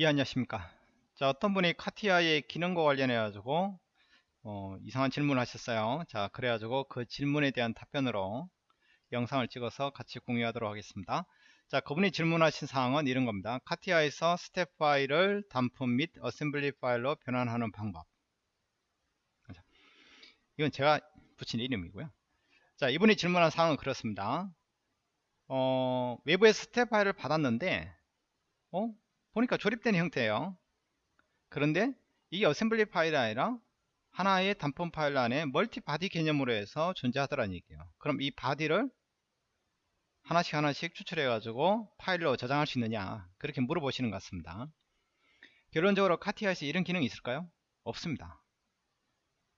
예 안녕하십니까? 자 어떤 분이 CATIA의 기능과 관련해 가지고 어, 이상한 질문을 하셨어요. 자 그래 가지고 그 질문에 대한 답변으로 영상을 찍어서 같이 공유하도록 하겠습니다. 자 그분이 질문하신 사항은 이런 겁니다. CATIA에서 STEP 파일을 단품 및 assembly 파일로 변환하는 방법. 이건 제가 붙인 이름이고요. 자 이분이 질문한 사항은 그렇습니다. 어, 외부에서 스텝 파일을 받았는데 어? 보니까 조립된 형태예요. 그런데 이게 assembly 파일이 아니라 하나의 단품 파일 안에 multi body 개념으로 해서 존재하더라는 얘기예요. 그럼 이 body를 하나씩 하나씩 추출해 가지고 파일로 저장할 수 있느냐? 그렇게 물어보시는 것 같습니다. 결론적으로 CATIA에서 이런 기능이 있을까요? 없습니다.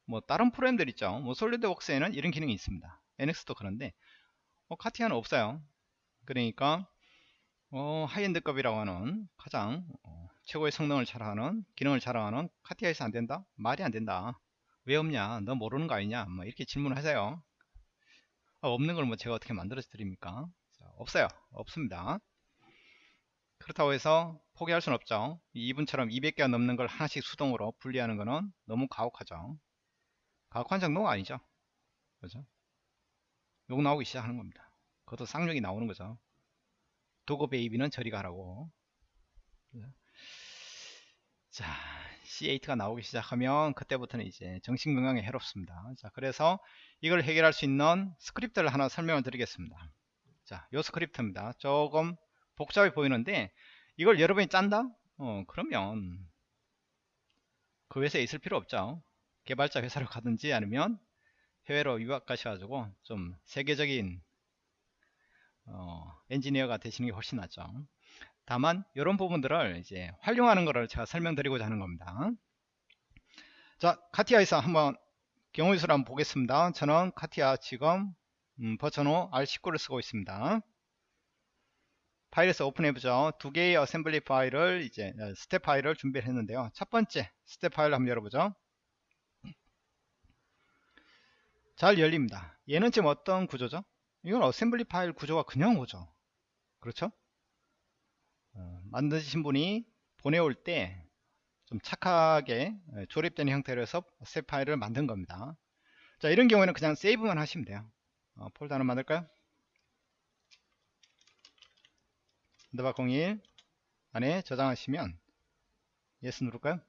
뭐 다른 프로그램들 있죠. 뭐 SolidWorks에는 이런 기능이 있습니다. NX도 그런데 어, CATIA는 없어요. 그러니까 어, high-end급이라고 하는 가장 어, 최고의 성능을 자랑하는 기능을 자랑하는 CATIA에서 안된다? 말이 안된다. 왜 없냐? 너 모르는 거 아니냐? 뭐 이렇게 질문을 하세요. 아, 없는 걸 뭐 제가 어떻게 만들어 드립니까? 자, 없어요. 없습니다. 그렇다고 해서 포기할 수는 없죠. 이분처럼 200개가 넘는 걸 하나씩 수동으로 분리하는 거는 너무 가혹하죠. 가혹한 정도가 아니죠. 그죠? 욕 나오기 시작하는 겁니다. 그것도 쌍욕이 나오는 거죠 dog baby는 저리 가라고. 자 C8가 나오기 시작하면 그때부터는 이제 정신건강에 해롭습니다. 자 그래서 이걸 해결할 수 있는 스크립트를 하나 설명을 드리겠습니다. 자요 스크립트입니다. 조금 복잡해 보이는데 이걸 여러분이 짠다? 어 그러면 그 회사에 있을 필요 없죠. 개발자 회사로 가든지 아니면 해외로 유학 가셔가지고 좀 세계적인 어, 엔지니어가 되시는 게 훨씬 낫죠. 다만 이런 부분들을 이제 활용하는 것을 제가 설명드리고자 하는 겁니다. 자 CATIA에서 한번 경우 수를 한번 보겠습니다. 저는 CATIA 지금 음, 버전 5 R19를 쓰고 있습니다. 파일에서 오픈해보죠. 두 개의 assembly 파일을 이제 어, 스텝 파일을 준비를 했는데요. 첫 번째 스텝 파일을 한번 열어보죠. 잘 열립니다. 얘는 지금 어떤 구조죠 이건 assembly 파일 구조가 그냥 오죠. 그렇죠? 어, 만드신 분이 보내올 때 좀 착하게 예, 조립된 형태로 해서 새 파일을 만든 겁니다. 자 이런 경우에는 그냥 세이브만 하시면 돼요. 어, 폴더 하나 만들까요? underbar 01 안에 저장하시면 yes 누를까요?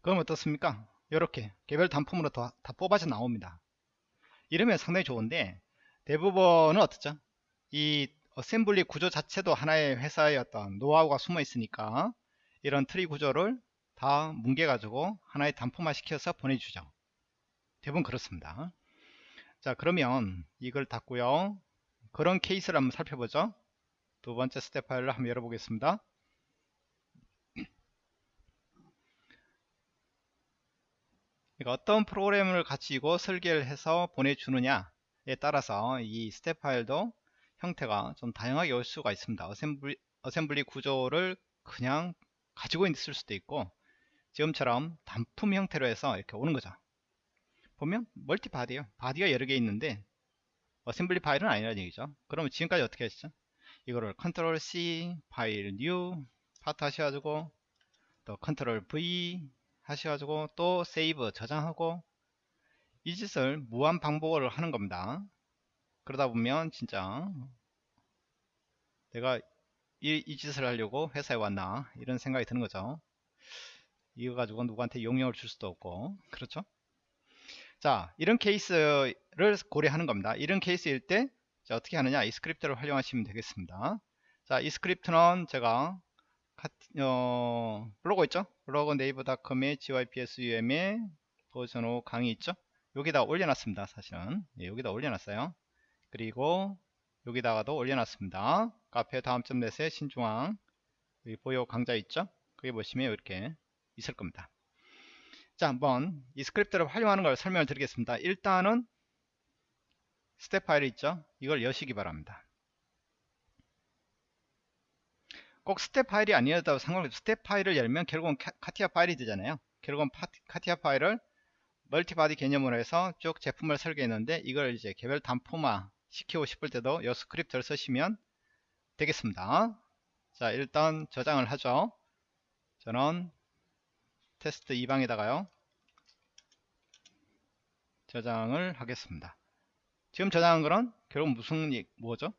그럼 어떻습니까? 이렇게 개별 단품으로 다, 다 뽑아져 나옵니다 이러면 상당히 좋은데 대부분은 어떻죠? 이 assembly 구조 자체도 하나의 회사의 어떤 노하우가 숨어 있으니까 이런 트리 구조를 다 뭉개 가지고 하나의 단품화 시켜서 보내주죠. 대부분 그렇습니다. 자 그러면 이걸 닫고요. 그런 케이스를 한번 살펴보죠. 두 번째 스텝 파일을 한번 열어보겠습니다 그러니까 어떤 프로그램을 가지고 설계를 해서 보내주느냐에 따라서 이 스텝 파일도 형태가 좀 다양하게 올 수가 있습니다. assembly, assembly 구조를 그냥 가지고 있을 수도 있고 지금처럼 단품 형태로 해서 이렇게 오는 거죠. 보면 multi body에요. Body가 여러 개 있는데 assembly 파일은 아니라는 얘기죠. 그러면 지금까지 어떻게 했죠? 이거를 control C 파일 new part 하셔가지고 또 control V 하셔가지고 또 세이브 저장하고 이 짓을 무한 반복을 하는 겁니다. 그러다 보면 진짜 내가 이, 이 짓을 하려고 회사에 왔나? 이런 생각이 드는 거죠. 이거 가지고 누구한테 용역을 줄 수도 없고. 그렇죠? 자 이런 케이스를 고려하는 겁니다. 이런 케이스일 때 자, 어떻게 하느냐? 이 스크립트를 활용하시면 되겠습니다. 자 이 스크립트는 제가 어, 블로그 있죠 블로그 네이버닷컴에 gypsum에 버전 5 강의 있죠? 여기다 올려놨습니다 사실은. 예, 여기다 올려놨어요. 그리고 여기다가도 올려놨습니다. 카페 다음점 net에 신중앙 여기 보여 강좌 있죠? 거기 보시면 이렇게 있을 겁니다. 자 한번 이 스크립트를 활용하는 걸 설명을 드리겠습니다. 일단은 스텝 파일이 있죠? 이걸 여시기 바랍니다 꼭 스텝 파일이 아니어도 상관없이 스텝 파일을 열면 결국은 카티아 파일이 되잖아요. 결국은 카티아 파일을 multi-body 개념으로 해서 쭉 제품을 설계했는데 이걸 이제 개별 단품화 시키고 싶을 때도 이 스크립트를 쓰시면 되겠습니다. 자 일단 저장을 하죠. 저는 테스트 2방에다가요. 저장을 하겠습니다. 지금 저장한 거는 결국 무슨 이- 뭐죠?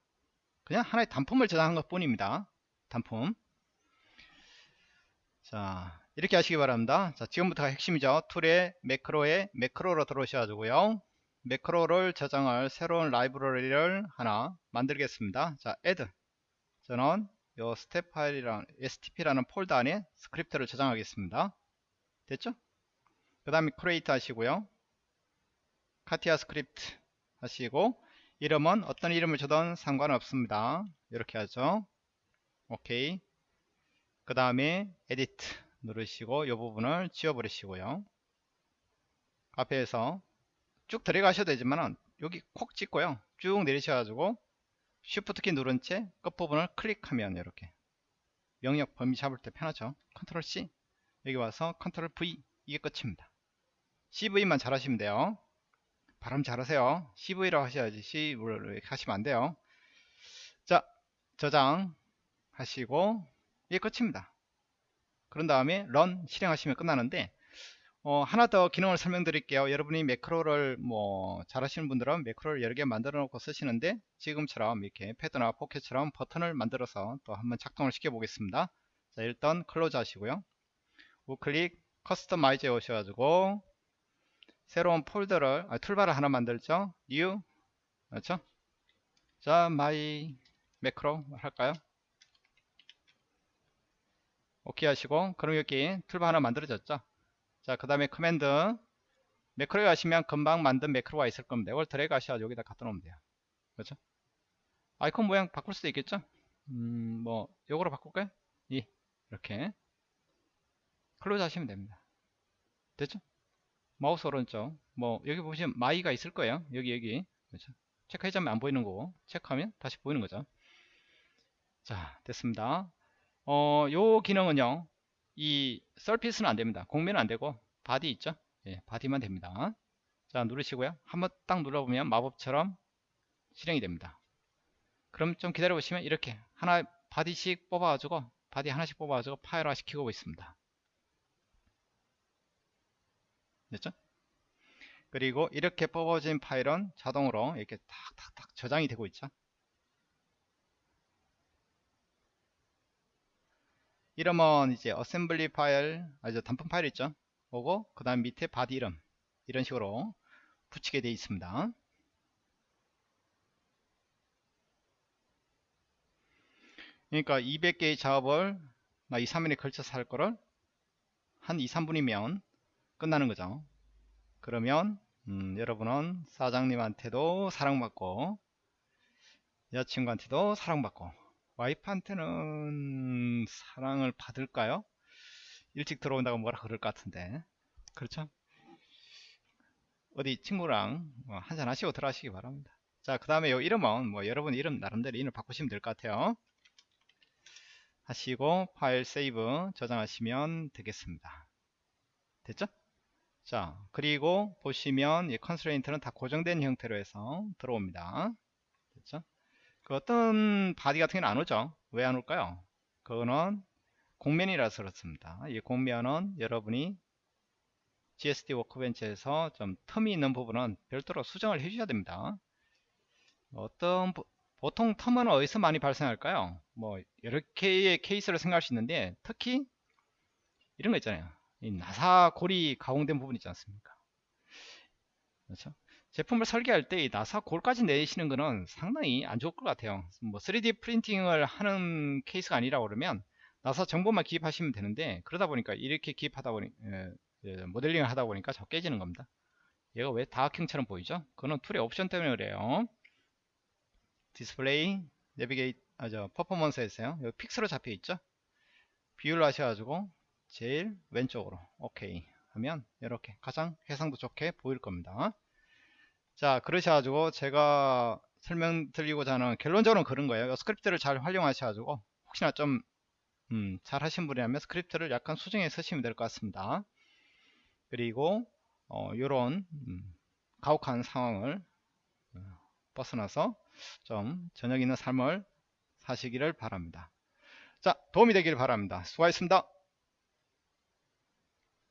그냥 하나의 단품을 저장한 것 뿐입니다 단품. 자 이렇게 하시기 바랍니다. 자 지금부터가 핵심이죠. tool에 매크로에 매크로로 들어오셔가지고요. 매크로를 저장할 새로운 라이브러리를 하나 만들겠습니다. 자 add. 저는 요 스텝 파일이랑 stp라는 폴더 안에 스크립트를 저장하겠습니다. 됐죠? 그 다음에 create 하시고요. 카티아 스크립트 하시고 이름은 어떤 이름을 줘도 상관없습니다. 이렇게 하죠 오케이. 그 다음에 edit 누르시고 이 부분을 지워버리시고요. 앞에서 쭉 들어가셔도 되지만 여기 콕 찍고요. 쭉 내리셔가지고 Shift 키 누른 채 끝부분을 클릭하면 이렇게 명령 범위 잡을 때 편하죠? control C. 여기 와서 control V. 이게 끝입니다. CV만 잘하시면 돼요. 발음 잘하세요. CV라고 하셔야지 CV를 하시면 안 돼요. 자 저장 하시고 이게 끝입니다. 그런 다음에 run 실행하시면 끝나는데 어, 하나 더 기능을 설명드릴게요. 여러분이 매크로를 뭐 잘하시는 분들은 매크로를 여러 개 만들어 놓고 쓰시는데 지금처럼 이렇게 패드나 포켓처럼 버튼을 만들어서 또 한번 작동을 시켜 보겠습니다. 자 일단 close 하시고요. 우클릭 customize에 오셔가지고 새로운 폴더를 아, toolbar를 하나 만들죠. new 그렇죠? 자 my macro 할까요 오케이 하시고 그럼 여기 toolbar 하나 만들어졌죠? 자 그 다음에 command. 매크로에 가시면 금방 만든 매크로가 있을 겁니다. 이걸 드래그 하셔서 여기다 갖다 놓으면 돼요. 그렇죠? 아이콘 모양 바꿀 수도 있겠죠? 음 뭐 요거로 바꿀까요? 이 이렇게. close 하시면 됩니다. 됐죠? 마우스 오른쪽. 뭐 여기 보시면 my가 있을 거예요. 여기 여기. 그렇죠? 체크해제하면 안 보이는 거고. 체크하면 다시 보이는 거죠? 자 됐습니다 어, 요 기능은요 이 surface는 안 됩니다. 곡면은 안 되고 body 있죠? 예, body만 됩니다. 자 누르시고요. 한번 딱 눌러보면 마법처럼 실행이 됩니다. 그럼 좀 기다려 보시면 이렇게 하나 body씩 뽑아 가지고 body 하나씩 뽑아 가지고 파일화 시키고 있습니다. 됐죠? 그리고 이렇게 뽑아진 파일은 자동으로 이렇게 탁탁탁 저장이 되고 있죠 이름은 이제 어셈블리 파일 아주 단품 파일 있죠? 오고 그 다음 밑에 body 이름. 이런 식으로 붙이게 되어 있습니다. 그러니까 200개의 작업을 2, 3일에 걸쳐서 할 거를 한 2, 3분이면 끝나는 거죠. 그러면 음, 여러분은 사장님한테도 사랑받고 여자친구한테도 사랑받고 와이프한테는 사랑을 받을까요? 일찍 들어온다고 뭐라 그럴 것 같은데 그렇죠? 어디 친구랑 뭐 한잔 하시고 들어가시기 바랍니다 자 그 다음에 요 이름은 뭐 여러분 이름 나름대로 이름 바꾸시면 될 것 같아요 하시고 file save 저장하시면 되겠습니다 됐죠? 자 그리고 보시면 이 constraint는 다 고정된 형태로 해서 들어옵니다 됐죠? 그 어떤 body 같은 경우는 안 오죠? 왜 안 올까요? 그거는 공면이라서 그렇습니다. 이 공면은 여러분이 GSD 워크벤치에서 좀 텀이 있는 부분은 별도로 수정을 해 주셔야 됩니다. 어떤 보통 텀은 어디서 많이 발생할까요? 뭐 여러 개의 케이스를 생각할 수 있는데 특히 이런 거 있잖아요. 이 나사 골이 가공된 부분 있지 않습니까 그렇죠? 제품을 설계할 때 나사 골까지 내시는 거는 상당히 안 좋을 것 같아요. 뭐 3D 프린팅을 하는 케이스가 아니라 그러면 나사 정보만 기입하시면 되는데 그러다 보니까 이렇게 기입하다 보니 에, 에, 모델링을 하다 보니까 저 깨지는 겁니다. 얘가 왜 다각형처럼 보이죠? 그거는 tool의 옵션 때문에 그래요. display navigate 아 저 퍼포먼스에서요. 여기 fix로 잡혀 있죠? 비율로 하셔가지고 제일 왼쪽으로 오케이 하면 이렇게 가장 해상도 좋게 보일 겁니다 자 그러셔가지고 제가 설명드리고자 하는 결론적으로 그런 거예요. 스크립트를 잘 활용하셔가지고 혹시나 좀 음, 잘 하신 분이라면 스크립트를 약간 수정해 쓰시면 될 것 같습니다. 그리고 어, 요런 음, 가혹한 상황을 어, 벗어나서 좀 저녁 있는 삶을 사시기를 바랍니다. 자 도움이 되길 바랍니다. 수고하셨습니다